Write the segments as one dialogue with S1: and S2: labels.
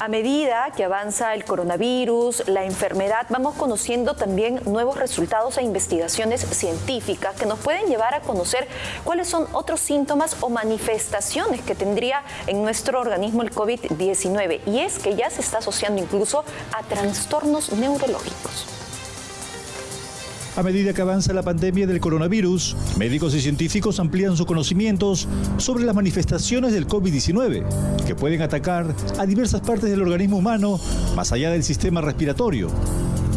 S1: A medida que avanza el coronavirus, la enfermedad, vamos conociendo también nuevos resultados e investigaciones científicas que nos pueden llevar a conocer cuáles son otros síntomas o manifestaciones que tendría en nuestro organismo el COVID-19. Y es que ya se está asociando incluso a trastornos neurológicos.
S2: A medida que avanza la pandemia del coronavirus, médicos y científicos amplían sus conocimientos sobre las manifestaciones del COVID-19, que pueden atacar a diversas partes del organismo humano más allá del sistema respiratorio.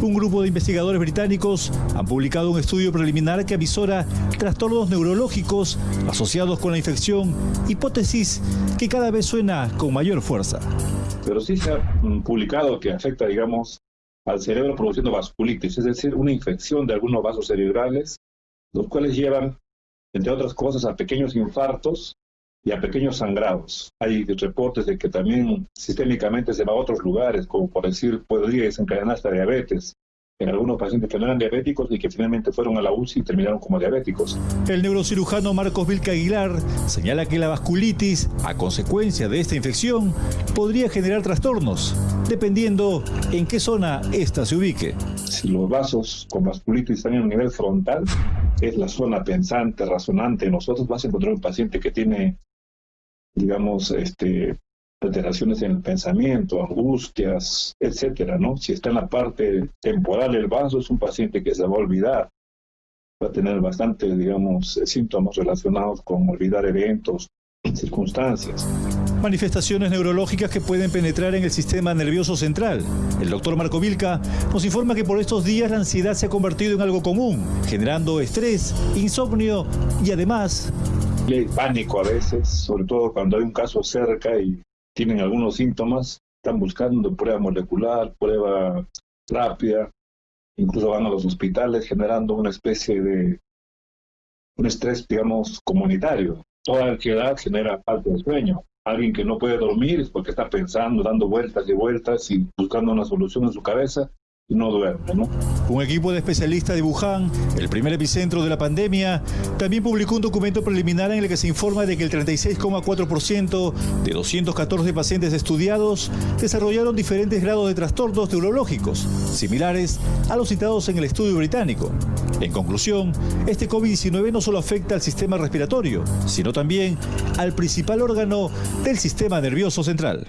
S2: Un grupo de investigadores británicos han publicado un estudio preliminar que avisora trastornos neurológicos asociados con la infección, hipótesis que cada vez suena con mayor fuerza.
S3: Pero sí se ha publicado que afecta, digamos, al cerebro produciendo vasculitis, es decir, una infección de algunos vasos cerebrales, los cuales llevan, entre otras cosas, a pequeños infartos y a pequeños sangrados. Hay reportes de que también sistémicamente se va a otros lugares, como por decir, podría desencadenar hasta diabetes en algunos pacientes que no eran diabéticos y que finalmente fueron a la UCI y terminaron como diabéticos.
S2: El neurocirujano Marcos Vilca Aguilar señala que la vasculitis, a consecuencia de esta infección, podría generar trastornos, dependiendo en qué zona ésta se ubique.
S3: Si los vasos con vasculitis están en un nivel frontal, es la zona pensante, razonante. Nosotros vas a encontrar un paciente que tiene, digamos, este, alteraciones en el pensamiento, angustias, etcétera, ¿no? Si está en la parte temporal del vaso, es un paciente que se va a olvidar, va a tener bastante, digamos, síntomas relacionados con olvidar eventos, circunstancias.
S2: Manifestaciones neurológicas que pueden penetrar en el sistema nervioso central. El doctor Marco Vilca nos informa que por estos días la ansiedad se ha convertido en algo común, generando estrés, insomnio y además...
S3: Hay pánico a veces, sobre todo cuando hay un caso cerca y tienen algunos síntomas, están buscando prueba molecular, prueba rápida, incluso van a los hospitales generando una especie de un estrés, digamos, comunitario. Toda ansiedad genera falta de sueño. Alguien que no puede dormir es porque está pensando, dando vueltas y vueltas y buscando una solución en su cabeza no.
S2: Un equipo de especialistas de Wuhan, el primer epicentro de la pandemia, también publicó un documento preliminar en el que se informa de que el 36,4% de 214 pacientes estudiados desarrollaron diferentes grados de trastornos neurológicos, similares a los citados en el estudio británico. En conclusión, este COVID-19 no solo afecta al sistema respiratorio, sino también al principal órgano del sistema nervioso central.